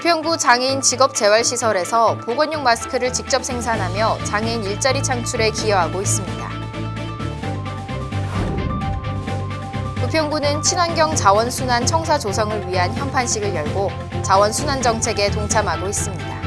부평구 장애인 직업재활시설에서 보건용 마스크를 직접 생산하며 장애인 일자리 창출에 기여하고 있습니다. 부평구는 친환경 자원순환 청사 조성을 위한 현판식을 열고 자원순환 정책에 동참하고 있습니다.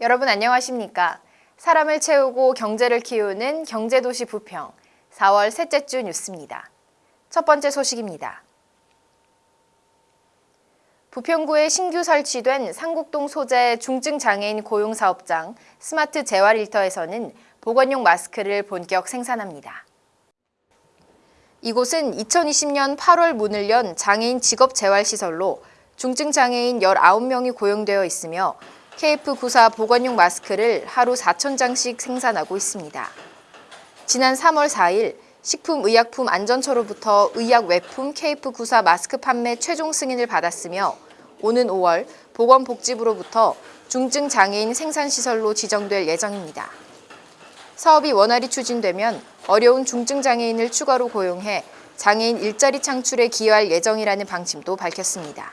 여러분 안녕하십니까? 사람을 채우고 경제를 키우는 경제도시 부평 4월 셋째 주 뉴스입니다. 첫 번째 소식입니다. 부평구에 신규 설치된 상국동 소재 중증 장애인 고용 사업장 스마트 재활 일터에서는 보건용 마스크를 본격 생산합니다. 이곳은 2020년 8월 문을 연 장애인 직업 재활 시설로 중증 장애인 19명이 고용되어 있으며 KF94 보건용 마스크를 하루 4,000장씩 생산하고 있습니다. 지난 3월 4일 식품의약품안전처로부터 의약 외품 KF94 마스크 판매 최종 승인을 받았으며 오는 5월 보건복지부로부터 중증 장애인 생산시설로 지정될 예정입니다. 사업이 원활히 추진되면 어려운 중증 장애인을 추가로 고용해 장애인 일자리 창출에 기여할 예정이라는 방침도 밝혔습니다.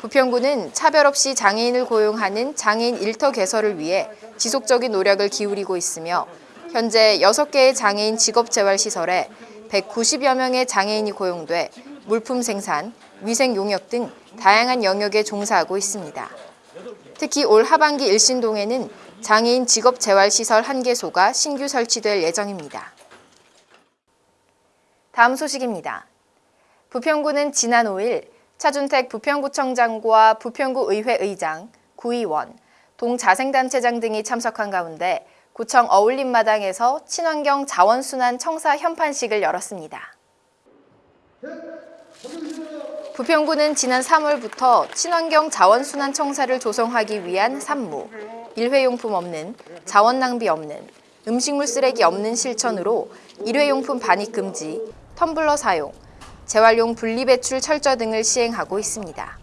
부평구는 차별 없이 장애인을 고용하는 장애인 일터 개설을 위해 지속적인 노력을 기울이고 있으며 현재 6개의 장애인 직업재활시설에 190여 명의 장애인이 고용돼 물품 생산, 위생 용역 등 다양한 영역에 종사하고 있습니다. 특히 올 하반기 일신동에는 장애인 직업재활시설 1개소가 신규 설치될 예정입니다. 다음 소식입니다. 부평구는 지난 5일 차준택 부평구청장과 부평구 의회 의장, 구의원, 동자생단체장 등이 참석한 가운데 구청 어울림마당에서 친환경 자원순환 청사 현판식을 열었습니다. 부평구는 지난 3월부터 친환경 자원순환 청사를 조성하기 위한 산무, 일회용품 없는, 자원 낭비 없는, 음식물 쓰레기 없는 실천으로 일회용품 반입 금지, 텀블러 사용, 재활용 분리배출 철저 등을 시행하고 있습니다.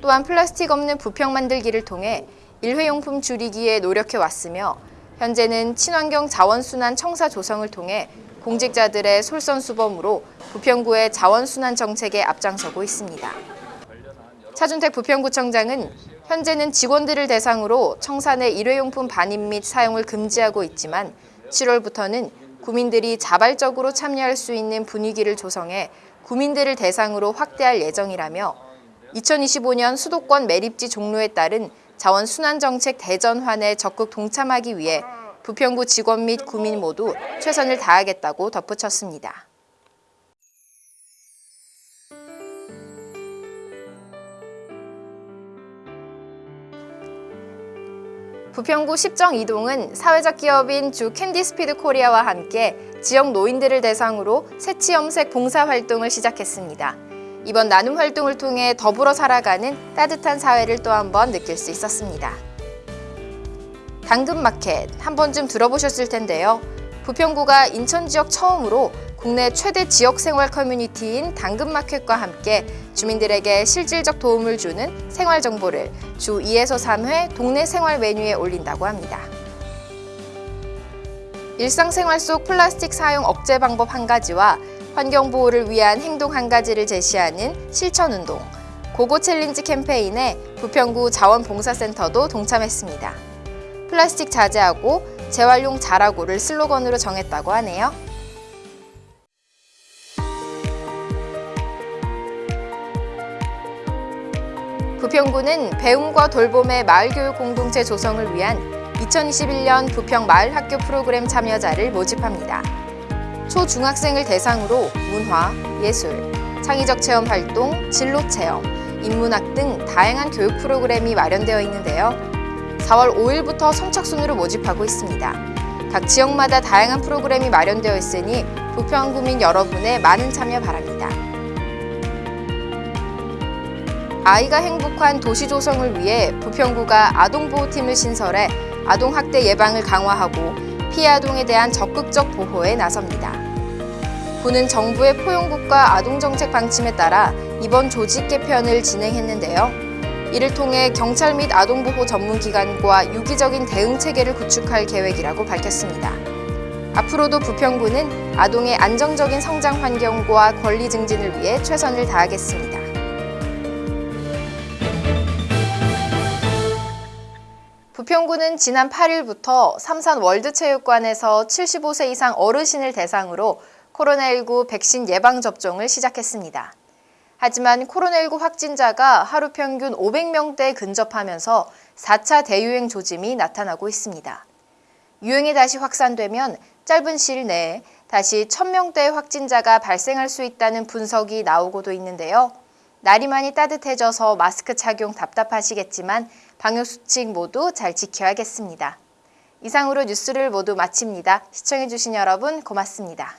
또한 플라스틱 없는 부평 만들기를 통해 일회용품 줄이기에 노력해 왔으며 현재는 친환경 자원순환 청사 조성을 통해 공직자들의 솔선수범으로 부평구의 자원순환 정책에 앞장서고 있습니다. 차준택 부평구청장은 현재는 직원들을 대상으로 내 일회용품 반입 및 사용을 금지하고 있지만 7월부터는 구민들이 자발적으로 참여할 수 있는 분위기를 조성해 구민들을 대상으로 확대할 예정이라며 2025년 수도권 매립지 종로에 따른 자원순환정책 대전환에 적극 동참하기 위해 부평구 직원 및 구민 모두 최선을 다하겠다고 덧붙였습니다. 부평구 십정 이동은 사회적 기업인 주 캔디스피드 코리아와 함께 지역 노인들을 대상으로 새치 염색 봉사활동을 시작했습니다. 이번 나눔 활동을 통해 더불어 살아가는 따뜻한 사회를 또 한 번 느낄 수 있었습니다. 당근마켓 한 번쯤 들어보셨을 텐데요. 부평구가 인천 지역 처음으로 국내 최대 지역생활 커뮤니티인 당근마켓과 함께 주민들에게 실질적 도움을 주는 생활 정보를 주 2에서 3회 동네 생활 메뉴에 올린다고 합니다. 일상생활 속 플라스틱 사용 억제 방법 한 가지와 환경보호를 위한 행동 한 가지를 제시하는 실천운동, 고고 challenge 캠페인에 부평구 자원봉사센터도 동참했습니다. 플라스틱 자제하고 재활용 잘하고를 슬로건으로 정했다고 하네요. 부평구는 배움과 돌봄의 마을교육 공동체 조성을 위한 2021년 부평 마을학교 프로그램 참여자를 모집합니다. 초중학생을 대상으로 문화, 예술, 창의적 체험 활동, 진로 체험, 인문학 등 다양한 교육 프로그램이 마련되어 있는데요. 4월 5일부터 선착순으로 모집하고 있습니다. 각 지역마다 다양한 프로그램이 마련되어 있으니 부평구민 여러분의 많은 참여 바랍니다. 아이가 행복한 도시 조성을 위해 부평구가 아동보호팀을 신설해 아동학대 예방을 강화하고 피해 아동에 대한 적극적 보호에 나섭니다. 구는 정부의 포용국가 아동정책 방침에 따라 이번 조직 개편을 진행했는데요. 이를 통해 경찰 및 아동보호 전문기관과 유기적인 대응 체계를 구축할 계획이라고 밝혔습니다. 앞으로도 부평구는 아동의 안정적인 성장 환경과 권리 증진을 위해 최선을 다하겠습니다. 부평구는 지난 8일부터 삼산 월드체육관에서 75세 이상 어르신을 대상으로 코로나19 백신 예방접종을 시작했습니다. 하지만 코로나19 확진자가 하루 평균 500명대에 근접하면서 4차 대유행 조짐이 나타나고 있습니다. 유행이 다시 확산되면 짧은 시일 내에 다시 1000명대의 확진자가 발생할 수 있다는 분석이 나오고도 있는데요. 날이 많이 따뜻해져서 마스크 착용 답답하시겠지만 방역수칙 모두 잘 지켜야겠습니다. 이상으로 뉴스를 모두 마칩니다. 시청해주신 여러분 고맙습니다.